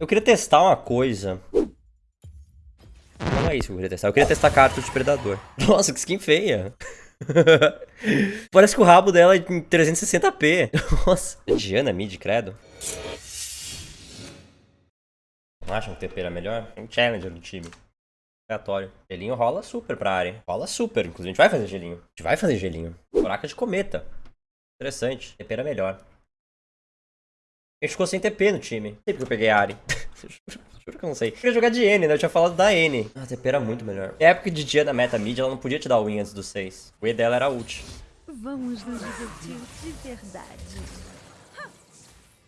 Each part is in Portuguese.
Eu queria testar uma coisa. Não é isso que eu queria testar. Eu queria testar carta de predador. Nossa, que skin feia. Parece que o rabo dela é em 360p. Nossa. Diana mid, credo. Não acham que TP era melhor? Tem um challenger no time. Aleatório. Gelinho rola super pra área. Rola super. Inclusive, a gente vai fazer gelinho. A gente vai fazer gelinho. Buraca de cometa. Interessante. TP era melhor. A gente ficou sem TP no time. Sempre que eu peguei a Ari. Juro que eu não sei. Eu queria jogar de N, né? Eu tinha falado da N. Ah, a TP era muito melhor. Na época de dia da meta mid, ela não podia te dar win antes do 6. O E dela era ult. Vamos nos divertir de verdade.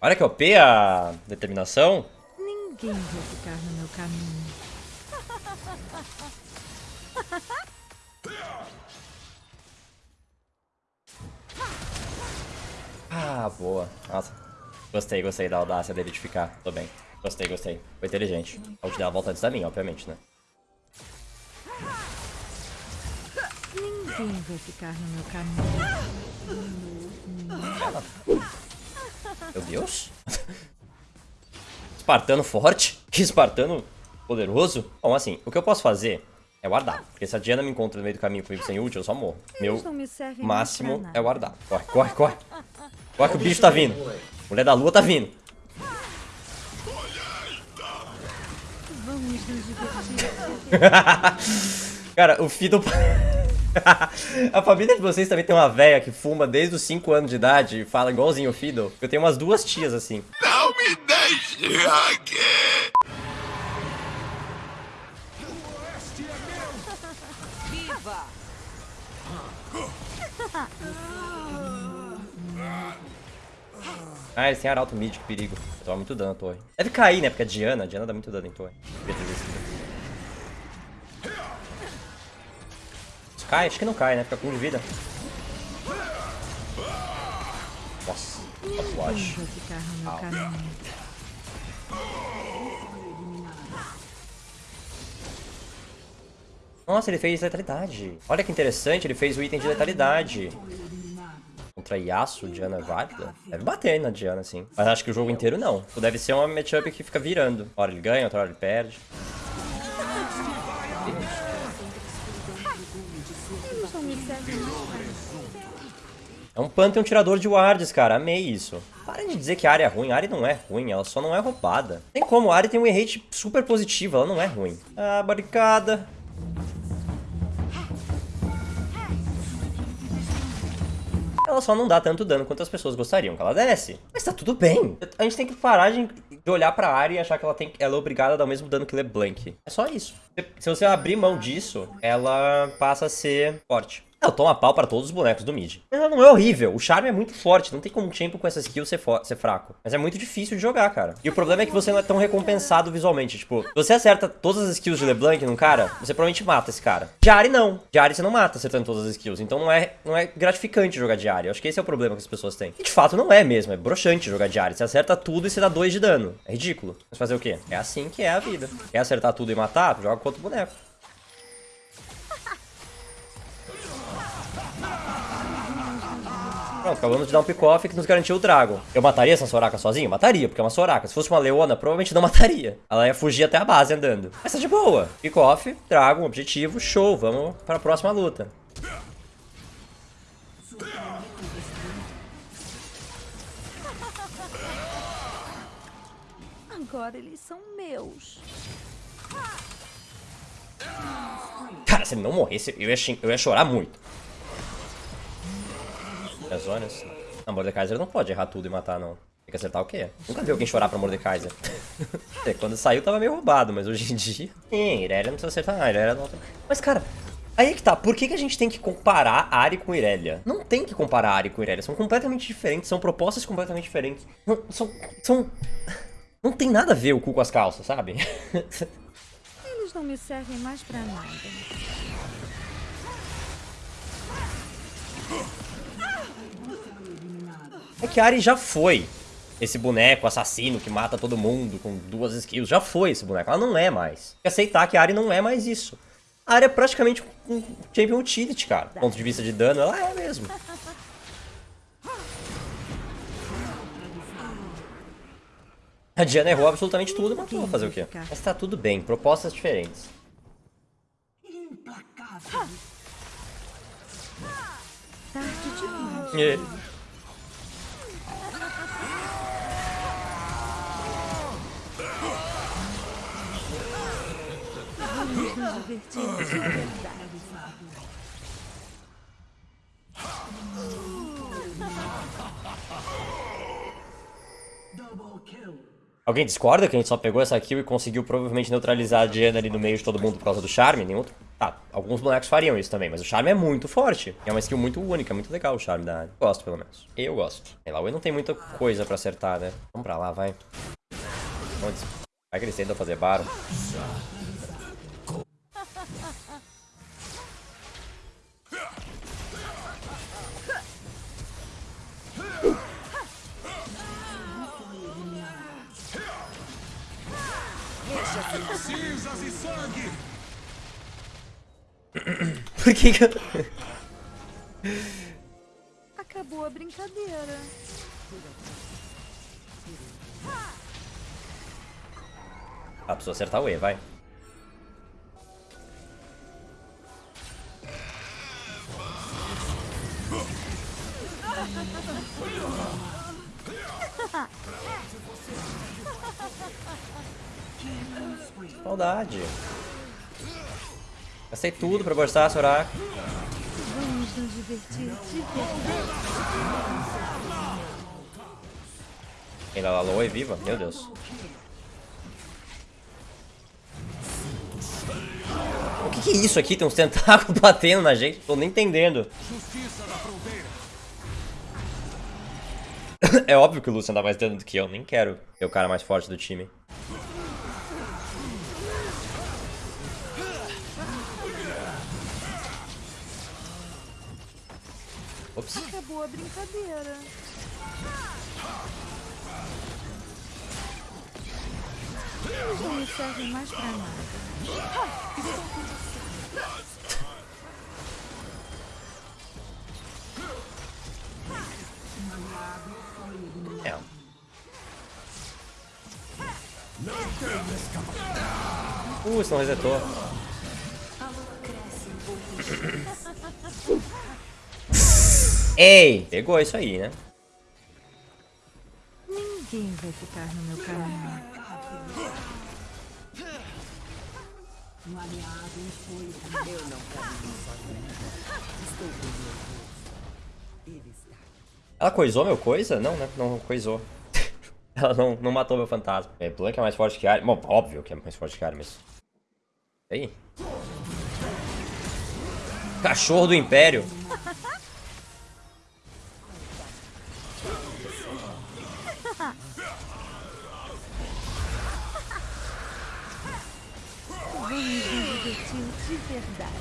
Olha que OP a determinação. Ninguém vai ficar no meu caminho. Ah, boa. Nossa. Gostei, gostei da audácia dele de ficar. Tô bem. Gostei, gostei. Foi inteligente. A ult dela volta antes da minha, obviamente, né? Ninguém vai ficar no meu caminho. Meu Deus. Espartano forte? Que espartano poderoso? Bom, assim, o que eu posso fazer é guardar. Porque se a Diana me encontra no meio do caminho comigo sem ult, eu só morro. Meu máximo é guardar. Corre, corre, corre. Corre que o bicho tá vindo. Mulher da lua tá vindo. Cara, o Fiddle... a família de vocês também tem uma véia que fuma desde os 5 anos de idade e fala igualzinho o Fiddle. Eu tenho umas duas tias assim. Não me deixe aqui! Ah, eles têm arauto mid, que perigo. Tava muito dano torre. Deve cair, né? Porque a Diana, a Diana dá muito dano em torre. Cai? Acho que não cai, né? Fica com um de vida. Nossa, caminho. Nossa, ele fez letalidade. Olha que interessante, ele fez o item de letalidade. Contra Yasuo, Diana é válida? Deve bater na Diana, sim. Mas acho que o jogo inteiro não. Deve ser uma matchup que fica virando. Uma hora ele ganha, outra hora ele perde. É um Pantheon tirador de wards, cara. Amei isso. Parem de dizer que a área é ruim. A área não é ruim, ela só não é roubada. Tem como, a área tem um rate super positivo, ela não é ruim. Ah, barricada. Ela só não dá tanto dano quanto as pessoas gostariam que ela desse. Mas tá tudo bem. A gente tem que parar de, olhar pra área e achar que ela, tem, ela é obrigada a dar o mesmo dano que LeBlanc. É só isso. Se você abrir mão disso, ela passa a ser forte. Ela toma pau pra todos os bonecos do mid. Mas ela não é horrível. O charme é muito forte. Não tem como um champion com essa skill ser, ser fraco. Mas é muito difícil de jogar, cara. E o problema é que você não é tão recompensado visualmente. Tipo, você acerta todas as skills de LeBlanc num cara, você provavelmente mata esse cara. Diari não. Diari você não mata acertando todas as skills. Então não é, não é gratificante jogar Diari. Eu acho que esse é o problema que as pessoas têm. E de fato não é mesmo. É broxante jogar Diari. Você acerta tudo e você dá 2 de dano. É ridículo. Mas fazer o quê? É assim que é a vida. Quer acertar tudo e matar? Joga com outro boneco. Pronto, acabamos de dar um pick-off que nos garantiu o Dragon. Eu mataria essa Soraka sozinho? Mataria, porque é uma Soraka. Se fosse uma Leona, provavelmente não mataria. Ela ia fugir até a base andando. Mas tá de boa. Pick-off, Dragon, objetivo, show. Vamos para a próxima luta. Agora eles são meus. Cara, se ele não morresse, eu ia, eu ia chorar muito. Zonas. Não, Mordekaiser não pode errar tudo e matar, não. Tem que acertar o quê? Nunca vi alguém chorar pra Mordekaiser. É, Quando saiu tava meio roubado, mas hoje em dia... Sim, Irelia não precisa acertar nada, Irelia não... Mas, cara, aí é que tá. Por que, que a gente tem que comparar Ari com Irelia? Não tem que comparar Ari com Irelia. São completamente diferentes, são propostas completamente diferentes. Não, são... são... Não tem nada a ver o cu com as calças, sabe? Eles não me servem mais pra nada. É que a Ari já foi esse boneco assassino que mata todo mundo com duas skills. Já foi esse boneco. Ela não é mais. Tem que aceitar que a Ari não é mais isso. A Ari é praticamente um champion utility, cara. Do ponto de vista de dano, ela é mesmo. A Diana errou absolutamente tudo, mas vou fazer o quê? Mas tá tudo bem, propostas diferentes. Tarde demais. É. Alguém discorda que a gente só pegou essa kill e conseguiu provavelmente neutralizar a Diana ali no meio de todo mundo por causa do charme? Nenhum outro? Tá, alguns bonecos fariam isso também, mas o charme é muito forte. É uma skill muito única, muito legal o charme da área. Gosto, pelo menos. Eu gosto. Sei lá, o E não tem muita coisa pra acertar, né? Vamos pra lá, vai. Vamos. Vai que eles tentam fazer baro. Cinzas e sangue! Por que que eu... Acabou a brincadeira. Ah, preciso acertar o E, vai. Saudade. Gastei tudo pra postar, Soraka. Vamos nos divertir lá, Loa é viva? Meu Deus. O que, que é isso aqui? Tem uns tentáculos batendo na gente. Tô nem entendendo. É óbvio que o Lucian dá mais dano do que eu. Nem quero ser o cara mais forte do time. Ops. Acabou a brincadeira. Eles não me servem mais pra nada. É. Uh, isso não resetou. Ei! Pegou isso aí, né? Ninguém vai ficar no meu caminho. Ela coisou meu coisa? Não, né? Não coisou. Ela não, não matou meu fantasma. É, Blank é mais forte que Ari. Bom, óbvio que é mais forte que Ari, mas... E aí? Cachorro do Império. Vamos nos divertir de verdade.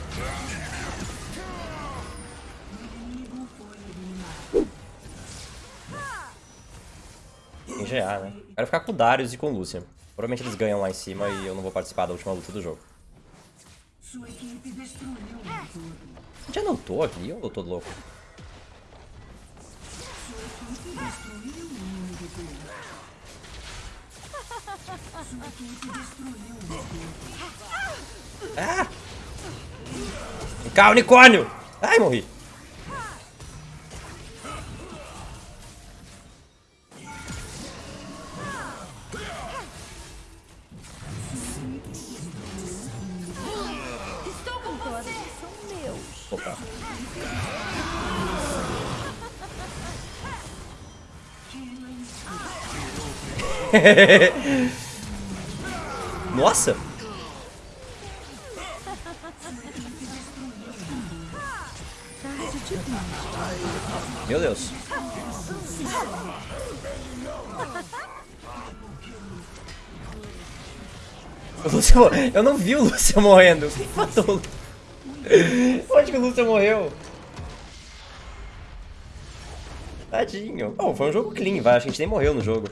Tem GA, né? Quero ficar com o Darius e com o Lucian. Provavelmente eles ganham lá em cima e eu não vou participar da última luta do jogo. Já não tô aqui ou eu tô louco? Ah! Vem cá, unicórnio! Ai, morri. Agora são meus. Opa. Nossa! Meu Deus. Lúcio Eu não vi o Lúcio morrendo. Quem matou? Onde que o Lúcio morreu? Tadinho. Bom, foi um jogo clean, vai. A gente nem morreu no jogo.